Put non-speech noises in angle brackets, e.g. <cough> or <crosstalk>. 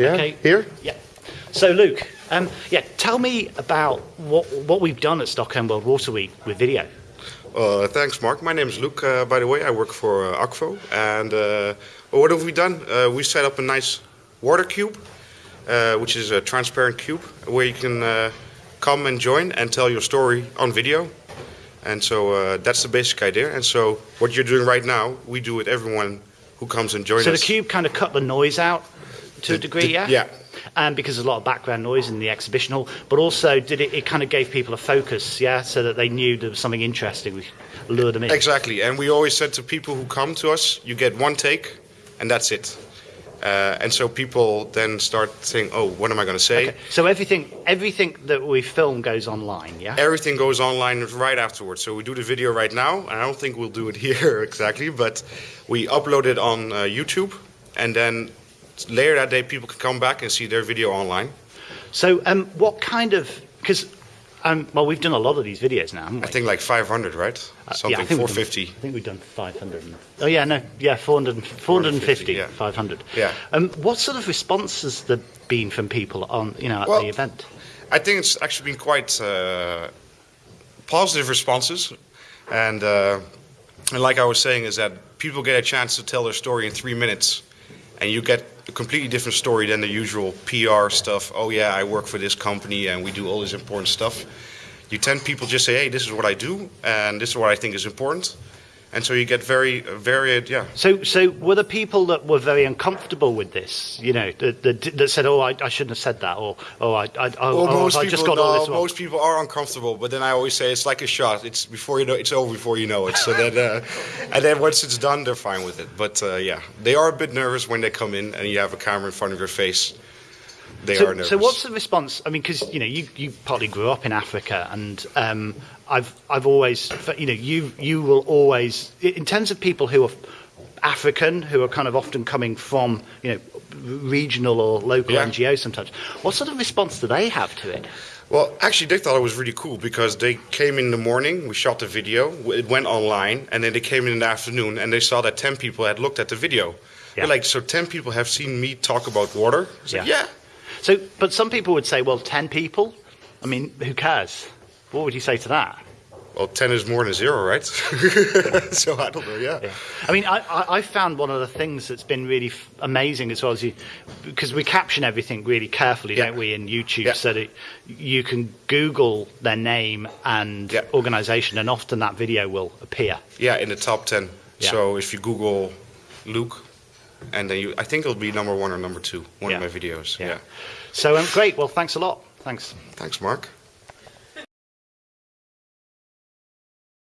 Yeah. Okay. Here. Yeah. So Luke, um, yeah, tell me about what what we've done at Stockholm World Water Week with video. Uh, thanks, Mark. My name is Luke. Uh, by the way, I work for uh, Akvo, and uh, what have we done? Uh, we set up a nice water cube, uh, which is a transparent cube where you can uh, come and join and tell your story on video. And so uh, that's the basic idea. And so what you're doing right now, we do with everyone who comes and joins us. So the us. cube kind of cut the noise out to a degree, yeah. yeah. And because there's a lot of background noise in the exhibition hall, but also did it, it kind of gave people a focus, yeah, so that they knew there was something interesting. We lured them in. Exactly, and we always said to people who come to us, you get one take, and that's it. Uh, and so people then start saying, "Oh, what am I going to say?" Okay. So everything everything that we film goes online, yeah. Everything goes online right afterwards. So we do the video right now, and I don't think we'll do it <laughs> here exactly, but we upload it on uh, YouTube, and then later that day people can come back and see their video online. So um, what kind of because um, well we've done a lot of these videos now, haven't we? I think like 500, right? Uh, Something yeah, I think we've done- 450. I think we've done 500. and- Oh yeah, no, yeah, 400, 450, yeah. 500. Yeah. Um, what sort of response has there been from people on you know at Well, the event? I think it's actually been quite uh, positive responses, and uh, and like I was saying, is that people get a chance to tell their story in three minutes, and you get a completely different story than the usual PR stuff. Oh yeah, I work for this company and we do all this important stuff. You tend people just say, hey, this is what I do, and this is what I think is important, and so you get very varied, yeah. So, so were the people that were very uncomfortable with this, you know, that, that, that said, "Oh, I, I shouldn't have said that," or "Oh, I, I, Well, oh, most I people, just got all no, this wrong." most people are uncomfortable, but then I always say it's like a shot. It's before you know, it's over before you know it. So that, uh, <laughs> and then once it's done, they're fine with it. But uh, yeah, they are a bit nervous when they come in and you have a camera in front of your face. They are So, nervous. so what's the response? I mean, because you know, you, you partly grew up in Africa, and um, I've I've always, you know, you you will always, in terms of people who are African, who are kind of often coming from, you know, regional or local Yeah. NGOs sometimes. What sort of response do they have to it? Well, actually, they thought it was really cool because they came in the morning, we shot the video, it went online, and then they came in in the afternoon and they saw that 10 people had looked at the video. Yeah. They're like, so 10 people have seen me talk about water? Yeah. yeah. So, but some people would say, well, ten people. I mean, who cares? What would you say to that? Well, 10 is more than zero, right? <laughs> so I don't know, yeah. I mean, I, I, I found one of the things that's been really f- amazing as well as you, because we caption everything really carefully, Yeah. don't we, in YouTube, Yeah. so that you can Google their name and Yeah. organisation, and often that video will appear. Yeah, in the top 10. Yeah. So if you Google Luke, and then you, I think it'll be number one or number two, one Yeah. of my videos. Yeah. yeah. So um, great. Well, thanks a lot. Thanks. Thanks, Mark.